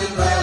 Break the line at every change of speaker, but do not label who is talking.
Happy birthday.